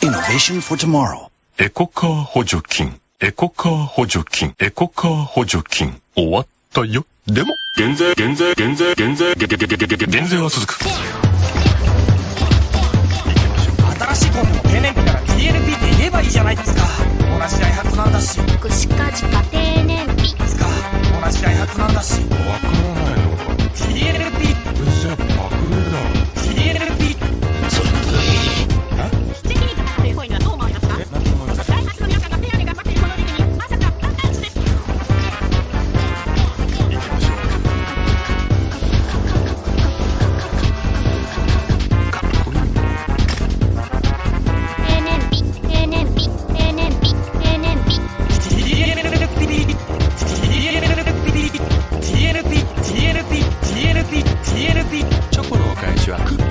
Innovation for tomorrow. エコカー補助金、エコカー補助金、エコカー補助金、終わったよ。でも、減税、減税、減税、減税、減税、減税、減税は続く。新しいコンビの定年日から TNP って言えばいいじゃないですかは。クッ